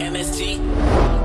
MSG.